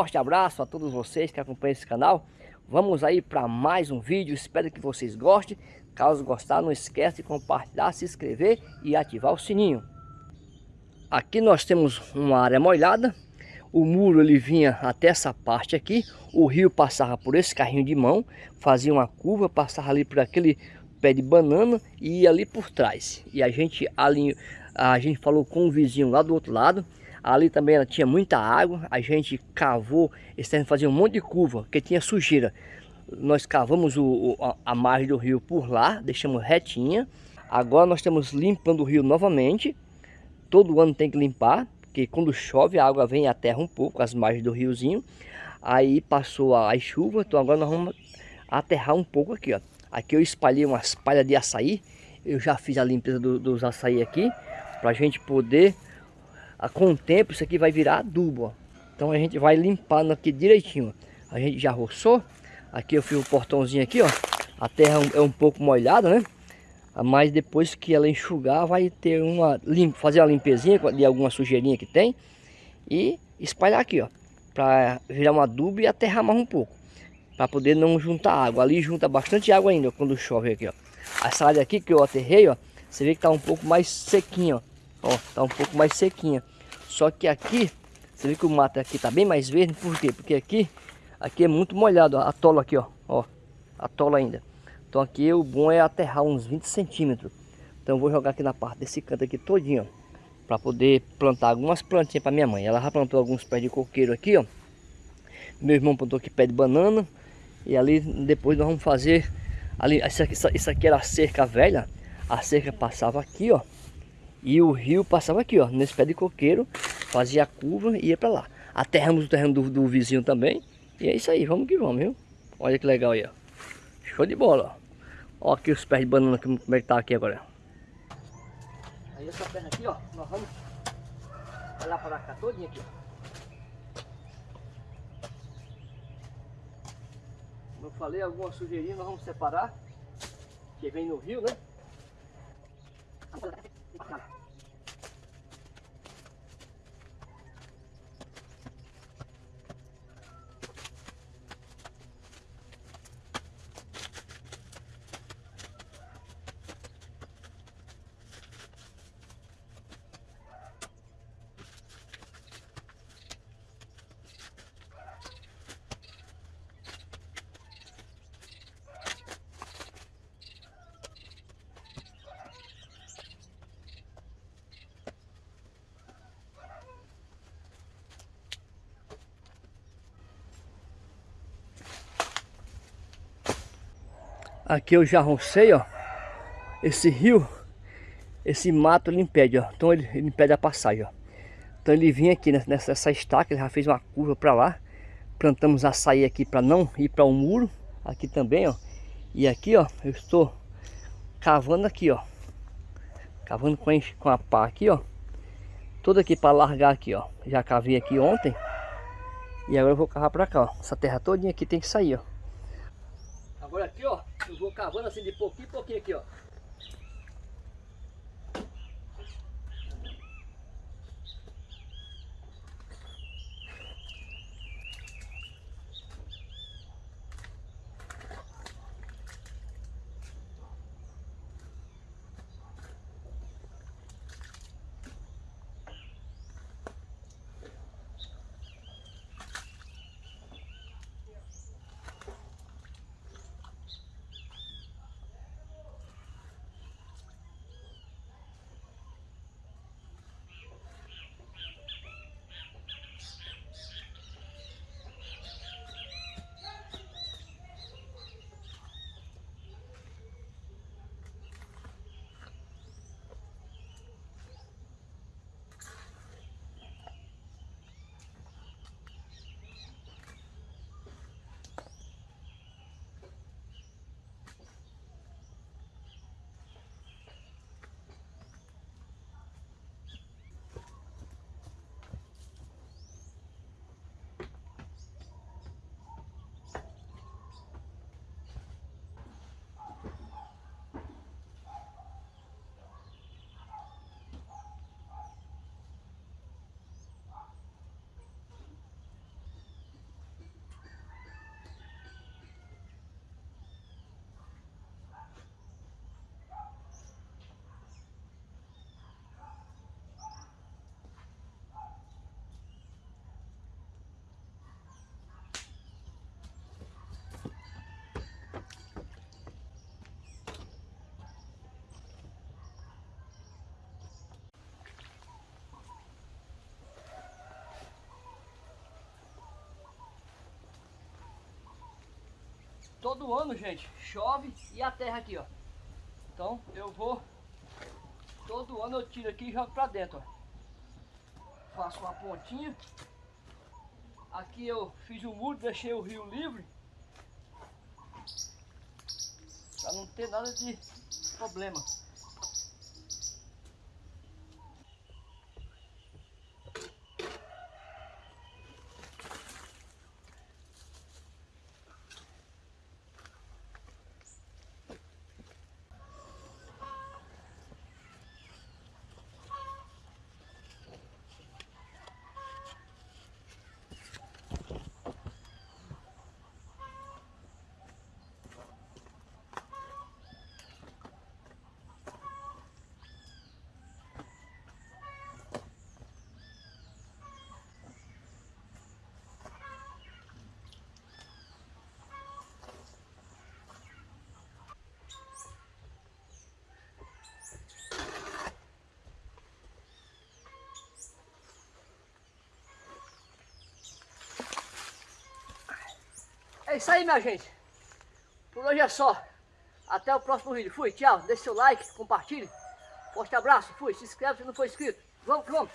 forte abraço a todos vocês que acompanham esse canal. Vamos aí para mais um vídeo, espero que vocês gostem. Caso gostar, não esquece de compartilhar, se inscrever e ativar o sininho. Aqui nós temos uma área molhada. O muro ele vinha até essa parte aqui. O rio passava por esse carrinho de mão, fazia uma curva, passava ali por aquele pé de banana e ia ali por trás. E a gente ali, a gente falou com o vizinho lá do outro lado. Ali também ela tinha muita água. A gente cavou, esse fazia um monte de curva, porque tinha sujeira. Nós cavamos o, a, a margem do rio por lá, deixamos retinha. Agora nós estamos limpando o rio novamente. Todo ano tem que limpar, porque quando chove a água vem à terra um pouco, as margens do riozinho. Aí passou a, a chuva, então agora nós vamos aterrar um pouco aqui, ó. Aqui eu espalhei umas palhas de açaí. Eu já fiz a limpeza do, dos açaí aqui. Pra gente poder... A, com o tempo isso aqui vai virar adubo, ó. Então a gente vai limpando aqui direitinho. A gente já roçou. Aqui eu fiz o portãozinho aqui, ó. A terra é um pouco molhada, né? Mas depois que ela enxugar, vai ter uma... Fazer uma limpezinha de alguma sujeirinha que tem. E espalhar aqui, ó. Pra virar um adubo e aterrar mais um pouco para poder não juntar água. Ali junta bastante água ainda quando chove aqui, ó. Essa área aqui que eu aterrei, ó, você vê que tá um pouco mais sequinha, ó. Ó, tá um pouco mais sequinha. Só que aqui, você vê que o mato aqui tá bem mais verde, por quê? Porque aqui, aqui é muito molhado, ó, atola aqui, ó, ó, atola ainda. Então aqui o bom é aterrar uns 20 centímetros. Então vou jogar aqui na parte desse canto aqui todinho. Para poder plantar algumas plantinhas para minha mãe. Ela já plantou alguns pés de coqueiro aqui, ó. Meu irmão plantou aqui pé de banana. E ali depois nós vamos fazer ali isso aqui, isso aqui era a cerca velha. A cerca passava aqui, ó. E o rio passava aqui, ó, nesse pé de coqueiro, fazia a curva e ia para lá. Aterramos o terreno do, do, vizinho também. E é isso aí, vamos que vamos, viu? Olha que legal aí, ó. Show de bola, ó. Ó aqui os pés de banana, como é que tá aqui agora. Aí essa terra aqui, ó, nós vamos olhar para cá todinha aqui, ó. Como eu falei, alguma sujeirinha nós vamos separar, que vem no rio, né? Aqui eu já roncei, ó. Esse rio, esse mato ele impede, ó. Então ele, ele impede a passagem, ó. Então ele vinha aqui nessa, nessa estaca, ele já fez uma curva para lá. Plantamos açaí aqui para não ir para o um muro. Aqui também, ó. E aqui, ó, eu estou cavando aqui, ó. Cavando com a, com a pá aqui, ó. Tudo aqui para largar aqui, ó. Já cavei aqui ontem. E agora eu vou cavar para cá, ó. Essa terra todinha aqui tem que sair, ó. Agora aqui, ó, eu vou cavando assim de pouquinho em pouquinho aqui, ó. Todo ano, gente, chove e a terra aqui, ó. Então eu vou, todo ano eu tiro aqui e jogo pra dentro, ó. Faço uma pontinha. Aqui eu fiz um muro, deixei o rio livre. Pra não ter nada de problema. Isso aí, minha gente. Por hoje é só. Até o próximo vídeo. Fui, tchau. Deixe seu like, compartilhe. Forte abraço. Fui. Se inscreve se não for inscrito. Vamos que vamos.